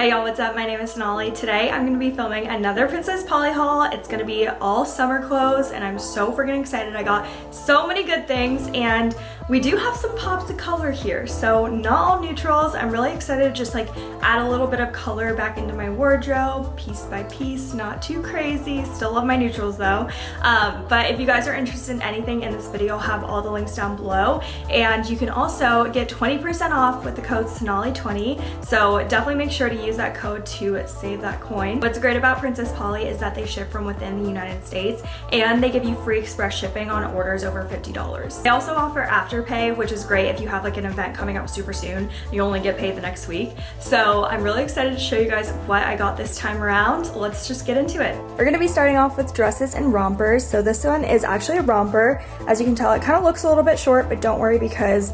Hey y'all, what's up? My name is Sonali. Today I'm going to be filming another Princess Polly haul. It's going to be all summer clothes and I'm so freaking excited. I got so many good things and we do have some pops of color here. So not all neutrals. I'm really excited to just like add a little bit of color back into my wardrobe piece by piece. Not too crazy. Still love my neutrals though. Um, but if you guys are interested in anything in this video, I'll have all the links down below. And you can also get 20% off with the code Sonali20. So definitely make sure to use that code to save that coin. What's great about Princess Polly is that they ship from within the United States and they give you free express shipping on orders over $50. They also offer Afterpay, which is great if you have like an event coming up super soon. You only get paid the next week. So I'm really excited to show you guys what I got this time around. Let's just get into it. We're gonna be starting off with dresses and rompers. So this one is actually a romper. As you can tell, it kind of looks a little bit short, but don't worry because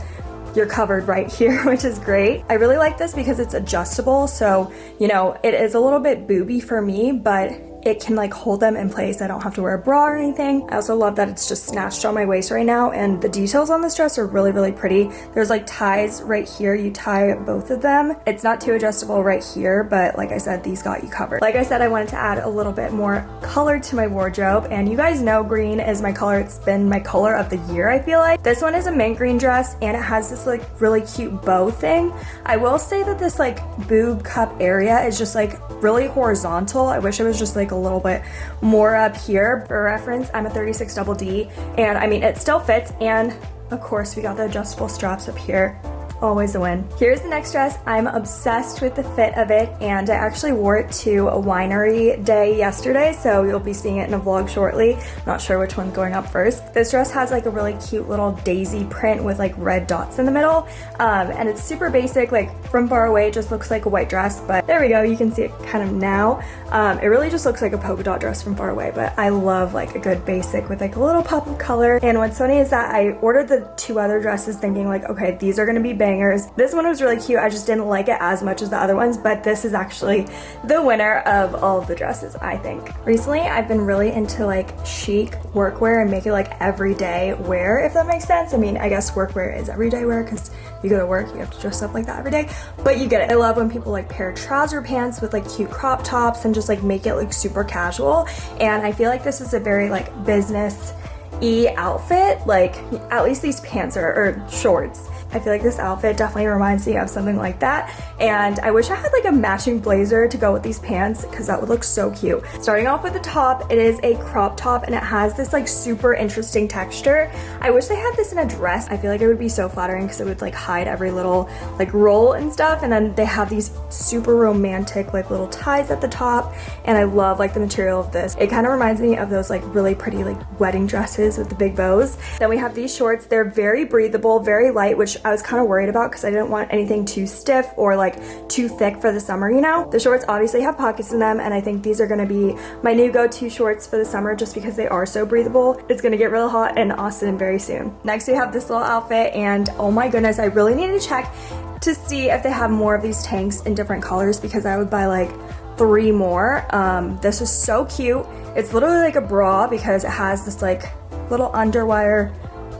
you're covered right here, which is great. I really like this because it's adjustable. So, you know, it is a little bit booby for me, but it can like hold them in place. I don't have to wear a bra or anything. I also love that it's just snatched on my waist right now and the details on this dress are really, really pretty. There's like ties right here. You tie both of them. It's not too adjustable right here, but like I said, these got you covered. Like I said, I wanted to add a little bit more color to my wardrobe and you guys know green is my color. It's been my color of the year, I feel like. This one is a mint green dress and it has this like really cute bow thing. I will say that this like boob cup area is just like really horizontal. I wish it was just like a little bit more up here. For reference, I'm a 36 double D and I mean, it still fits and of course we got the adjustable straps up here always a win. Here's the next dress. I'm obsessed with the fit of it and I actually wore it to a winery day yesterday so you'll be seeing it in a vlog shortly. Not sure which one's going up first. This dress has like a really cute little daisy print with like red dots in the middle um, and it's super basic like from far away it just looks like a white dress but there we go you can see it kind of now. Um, it really just looks like a polka dot dress from far away but I love like a good basic with like a little pop of color and what's funny is that I ordered the two other dresses thinking like okay these are gonna be bangers. This one was really cute. I just didn't like it as much as the other ones, but this is actually the winner of all of the dresses, I think. Recently, I've been really into like chic workwear and make it like everyday wear, if that makes sense. I mean, I guess workwear is everyday wear because you go to work, you have to dress up like that every day, but you get it. I love when people like pair trouser pants with like cute crop tops and just like make it like super casual. And I feel like this is a very like business e outfit like at least these pants are or shorts I feel like this outfit definitely reminds me of something like that. And I wish I had like a matching blazer to go with these pants because that would look so cute. Starting off with the top, it is a crop top and it has this like super interesting texture. I wish they had this in a dress. I feel like it would be so flattering because it would like hide every little like roll and stuff. And then they have these super romantic like little ties at the top. And I love like the material of this. It kind of reminds me of those like really pretty like wedding dresses with the big bows. Then we have these shorts. They're very breathable, very light, which I was kind of worried about because I didn't want anything too stiff or like too thick for the summer, you know? The shorts obviously have pockets in them and I think these are gonna be my new go-to shorts for the summer just because they are so breathable. It's gonna get real hot in Austin very soon. Next we have this little outfit and oh my goodness, I really need to check to see if they have more of these tanks in different colors because I would buy like three more. Um, this is so cute. It's literally like a bra because it has this like little underwire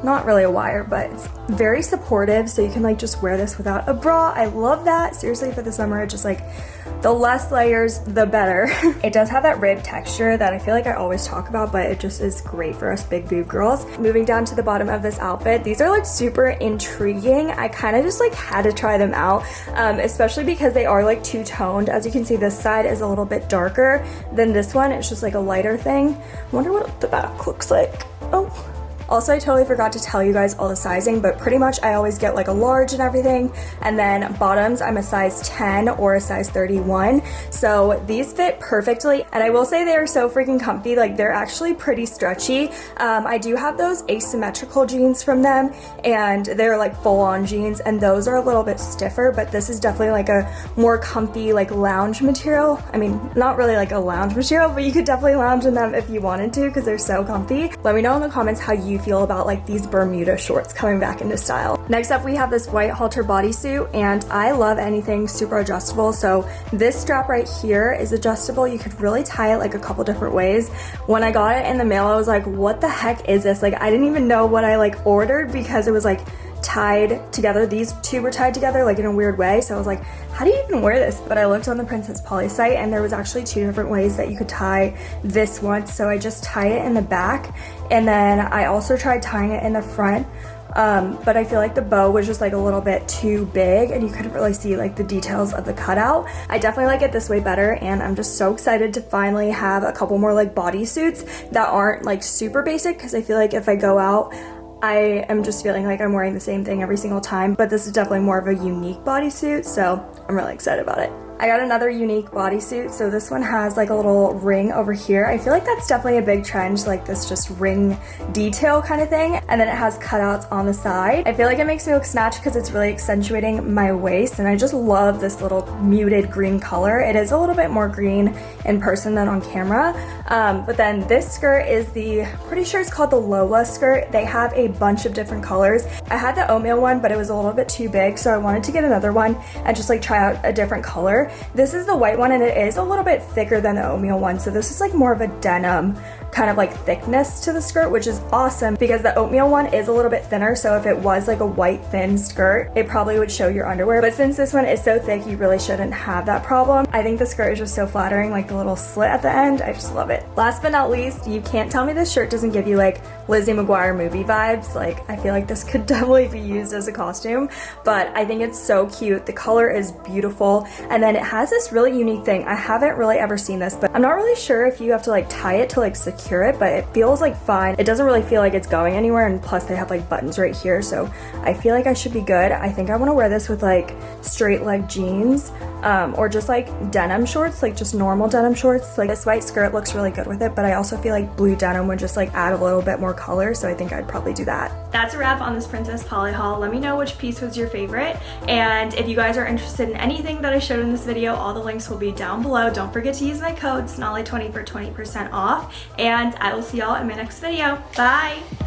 not really a wire, but it's very supportive. So you can like just wear this without a bra. I love that. Seriously, for the summer, just like the less layers, the better. it does have that rib texture that I feel like I always talk about, but it just is great for us big boob girls. Moving down to the bottom of this outfit, these are like super intriguing. I kind of just like had to try them out, um, especially because they are like two-toned. As you can see, this side is a little bit darker than this one. It's just like a lighter thing. I wonder what the back looks like. Also, I totally forgot to tell you guys all the sizing, but pretty much I always get like a large and everything. And then bottoms, I'm a size 10 or a size 31. So these fit perfectly. And I will say they are so freaking comfy. Like they're actually pretty stretchy. Um, I do have those asymmetrical jeans from them and they're like full on jeans and those are a little bit stiffer, but this is definitely like a more comfy like lounge material. I mean, not really like a lounge material, but you could definitely lounge in them if you wanted to because they're so comfy. Let me know in the comments how you you feel about like these Bermuda shorts coming back into style. Next up, we have this white halter bodysuit and I love anything super adjustable. So this strap right here is adjustable. You could really tie it like a couple different ways. When I got it in the mail, I was like, what the heck is this? Like, I didn't even know what I like ordered because it was like tied together. These two were tied together like in a weird way. So I was like, how do you even wear this? But I looked on the Princess Polly site and there was actually two different ways that you could tie this one. So I just tie it in the back and then I also tried tying it in the front. Um, but I feel like the bow was just like a little bit too big and you couldn't really see like the details of the cutout. I definitely like it this way better and I'm just so excited to finally have a couple more like bodysuits that aren't like super basic because I feel like if I go out I am just feeling like I'm wearing the same thing every single time, but this is definitely more of a unique bodysuit, so I'm really excited about it. I got another unique bodysuit. So this one has like a little ring over here. I feel like that's definitely a big trend, like this just ring detail kind of thing. And then it has cutouts on the side. I feel like it makes me look snatched because it's really accentuating my waist. And I just love this little muted green color. It is a little bit more green in person than on camera. Um, but then this skirt is the, pretty sure it's called the Lola skirt. They have a bunch of different colors. I had the oatmeal one, but it was a little bit too big. So I wanted to get another one and just like try out a different color. This is the white one and it is a little bit thicker than the oatmeal one. So this is like more of a denim kind of like thickness to the skirt, which is awesome because the oatmeal one is a little bit thinner. So if it was like a white thin skirt, it probably would show your underwear. But since this one is so thick, you really shouldn't have that problem. I think the skirt is just so flattering, like the little slit at the end. I just love it. Last but not least, you can't tell me this shirt doesn't give you like Lizzie McGuire movie vibes. Like I feel like this could definitely be used as a costume, but I think it's so cute. The color is beautiful. And then it has this really unique thing. I haven't really ever seen this, but I'm not really sure if you have to like tie it to like secure it, but it feels like fine. It doesn't really feel like it's going anywhere, and plus they have like buttons right here, so I feel like I should be good. I think I wanna wear this with like straight leg jeans, um, or just like denim shorts, like just normal denim shorts. Like this white skirt looks really good with it, but I also feel like blue denim would just like add a little bit more color, so I think I'd probably do that. That's a wrap on this Princess Polly haul. Let me know which piece was your favorite, and if you guys are interested in anything that I showed in this video, all the links will be down below. Don't forget to use my code SONALI20 for 20% off, and I will see y'all in my next video. Bye!